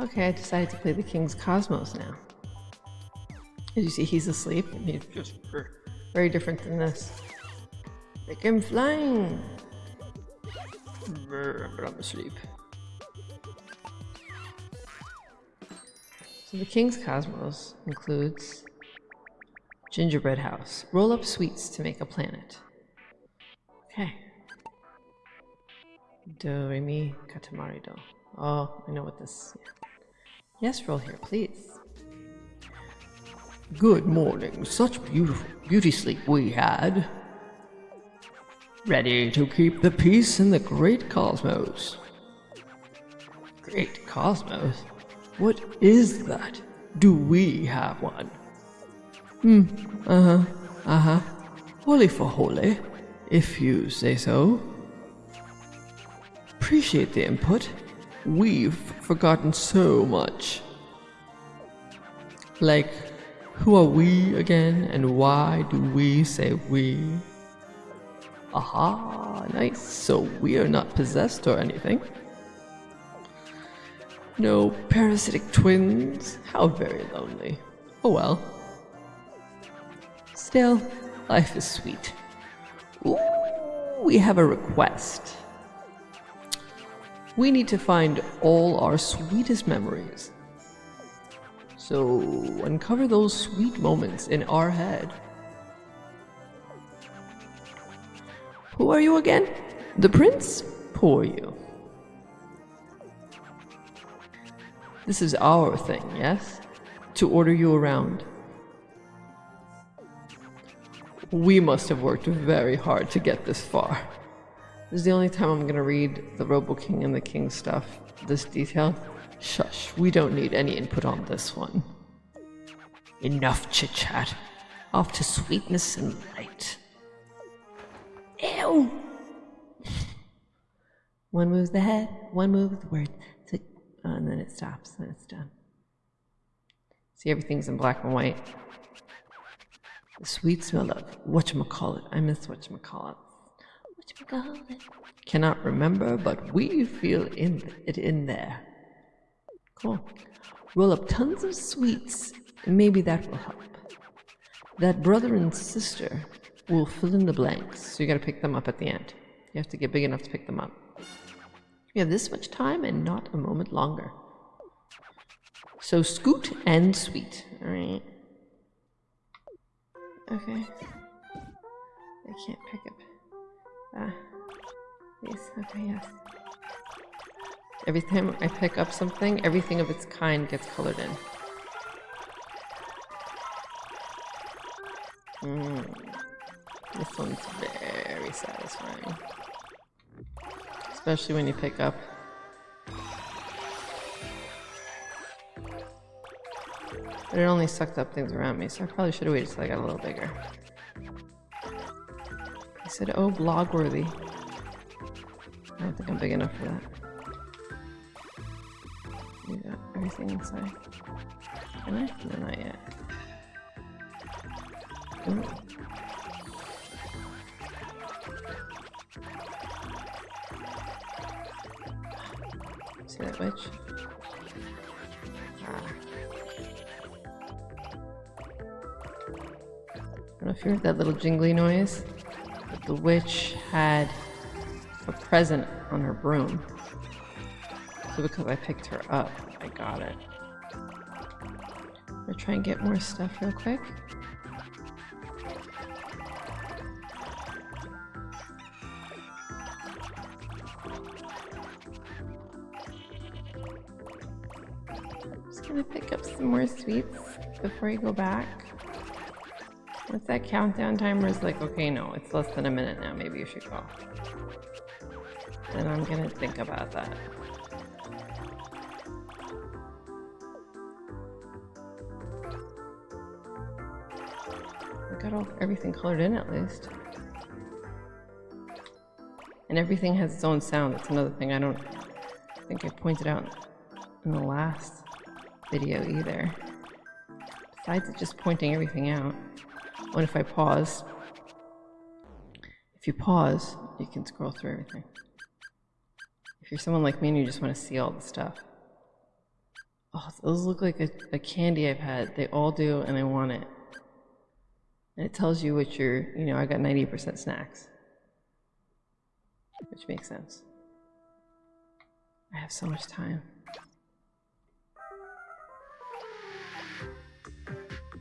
Okay, I decided to play the King's Cosmos now. As you see, he's asleep, and he's just very different than this. Make him flying! But I'm asleep. So the King's Cosmos includes gingerbread house, roll up sweets to make a planet. Okay. Do, re, mi, katamari, do. Oh, I know what this. Yes, roll here, please. Good morning. Such beautiful beauty sleep we had. Ready to keep the peace in the great cosmos. Great cosmos? What is that? Do we have one? Hmm, uh-huh, uh-huh. Holy for holy, if you say so. Appreciate the input. We've forgotten so much. Like, who are we again, and why do we say we? Aha, nice. So we are not possessed or anything. No parasitic twins. How very lonely. Oh well. Still, life is sweet. Ooh, we have a request. We need to find all our sweetest memories so uncover those sweet moments in our head. Who are you again? The prince? Poor you. This is our thing, yes? To order you around. We must have worked very hard to get this far. This is the only time I'm gonna read the Robo King and the King stuff, this detail. Shush, we don't need any input on this one. Enough chit chat. Off to sweetness and light. Ew! one moves the head, one moves the word, so, uh, and then it stops, and it's done. See, everything's in black and white. The sweet smell of whatchamacallit. I call it i miss whatchamacallit. Cannot remember, but we feel in it in there. Cool. Roll up tons of sweets, maybe that will help. That brother and sister will fill in the blanks, so you gotta pick them up at the end. You have to get big enough to pick them up. We have this much time and not a moment longer. So scoot and sweet. Alright. Okay. I can't pick up. Ah. Yes, okay, yes. Every time I pick up something, everything of its kind gets colored in. Mm. This one's very satisfying. Especially when you pick up But it only sucked up things around me, so I probably should have waited till I got a little bigger. Said, oh, blogworthy. I don't think I'm big enough for that everything inside. Can I? No, not yet. Ooh. See that witch? Ah. I don't know if you heard that little jingly noise, the witch had a present on her broom. So because I picked her up, I got it. We'll try and get more stuff real quick. Just gonna pick up some more sweets before I go back. Once that countdown timer is like, okay, no, it's less than a minute now, maybe you should go. Then I'm gonna think about that. I got all everything colored in at least. And everything has its own sound. That's another thing I don't think I pointed out in the last video either. Besides just pointing everything out. What if I pause? If you pause, you can scroll through everything. If you're someone like me and you just want to see all the stuff, Oh, those look like a, a candy I've had. They all do, and I want it. And it tells you what you're, you know, I got 90% snacks. Which makes sense. I have so much time.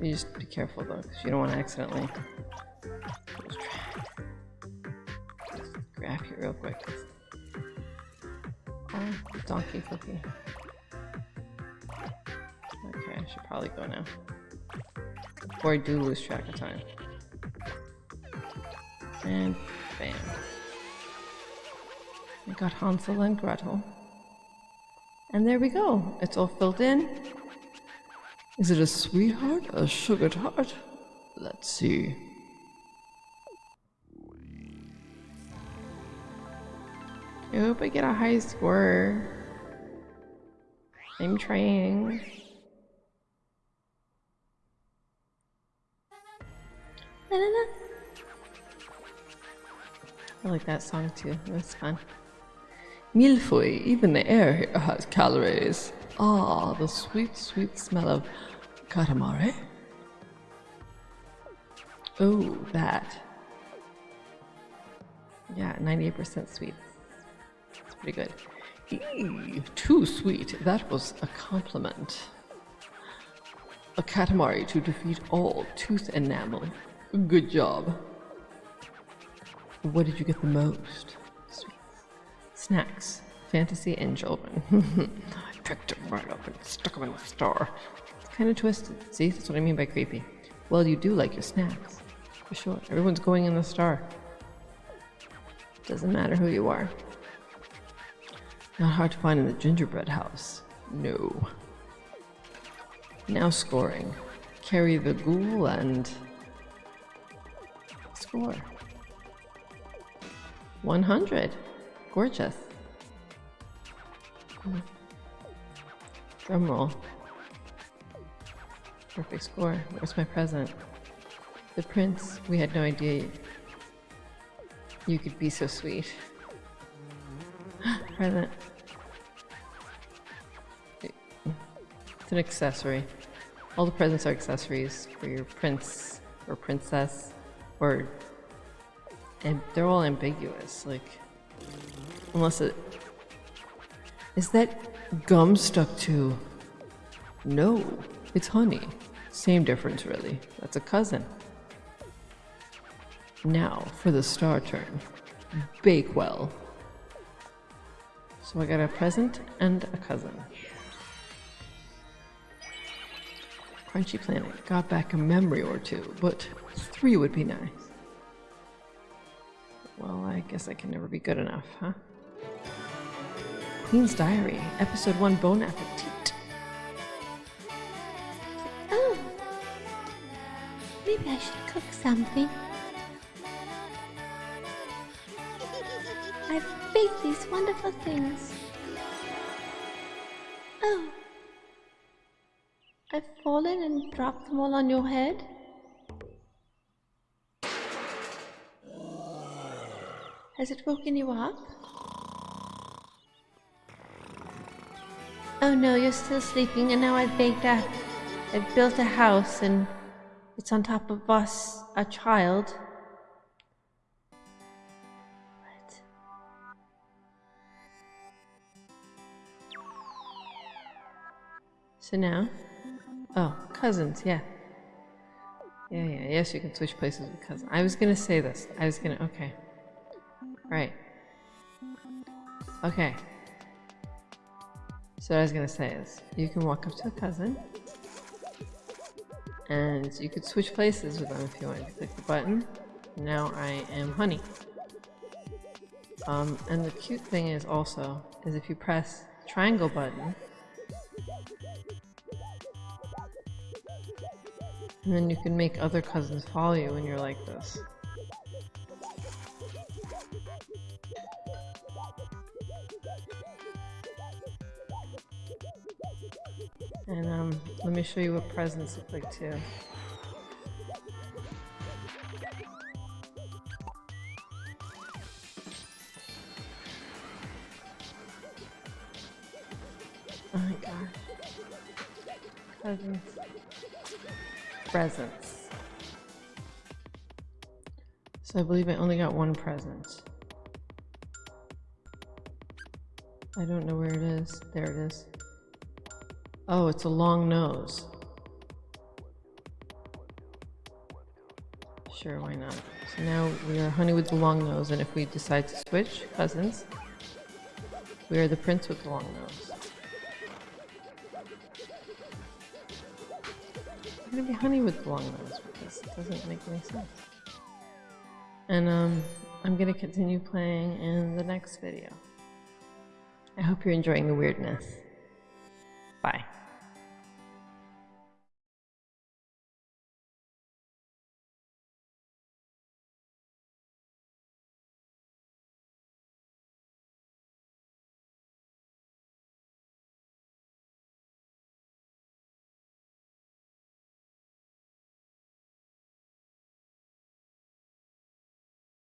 You just be careful though, because you don't want to accidentally just grab you real quick. Oh, donkey cookie. Okay, I should probably go now. Before I do lose track of time. And bam. I got Hansel and Gretel. And there we go. It's all filled in. Is it a sweetheart? A sugar tart? Let's see. I hope I get a high score. I'm trying. I like that song too. Was fun. Milfoy, even the air here has calories. Ah, the sweet, sweet smell of katamari. Oh, that. Yeah, 98% sweet. It's pretty good. Eee, too sweet. That was a compliment. A katamari to defeat all tooth enamel. Good job. What did you get the most? Sweets. Snacks. Fantasy and children. I picked them right up and stuck them in the star. It's kind of twisted. See, that's what I mean by creepy. Well, you do like your snacks. For sure. Everyone's going in the star. Doesn't matter who you are. Not hard to find in the gingerbread house. No. Now scoring. Carry the ghoul and score. 100. Gorgeous. Drum roll. Perfect score. Where's my present? The prince. We had no idea you could be so sweet. present. It's an accessory. All the presents are accessories for your prince or princess or and they're all ambiguous like unless it is that gum stuck to? No it's honey. Same difference really. That's a cousin. Now for the star turn Bake well. so i got a present and a cousin. Crunchy planet. Got back a memory or two but three would be nice. Well, I guess I can never be good enough, huh? Queen's Diary, Episode 1 Bon Appetit. Oh, maybe I should cook something. I've baked these wonderful things. Oh, I've fallen and dropped them all on your head? Has it woken you up? Oh no, you're still sleeping, and now I've baked a. I've built a house, and it's on top of us, a child. What? So now, oh, cousins, yeah. Yeah, yeah, yes, you can switch places with cousins. I was gonna say this. I was gonna, okay. Right. Okay. So what I was gonna say is, you can walk up to a cousin, and you could switch places with them if you want. You click the button. Now I am Honey. Um, and the cute thing is also, is if you press triangle button, and then you can make other cousins follow you when you're like this. And um, let me show you what presents look like too. Oh my. Presents. Presents. So I believe I only got one present. I don't know where it is. There it is. Oh, it's a long nose. Sure, why not? So now we are Honey with the long nose, and if we decide to switch cousins, we are the prince with the long nose. I'm gonna be Honey with the long nose because it doesn't make any sense. And um, I'm gonna continue playing in the next video. I hope you're enjoying the weirdness. Bye.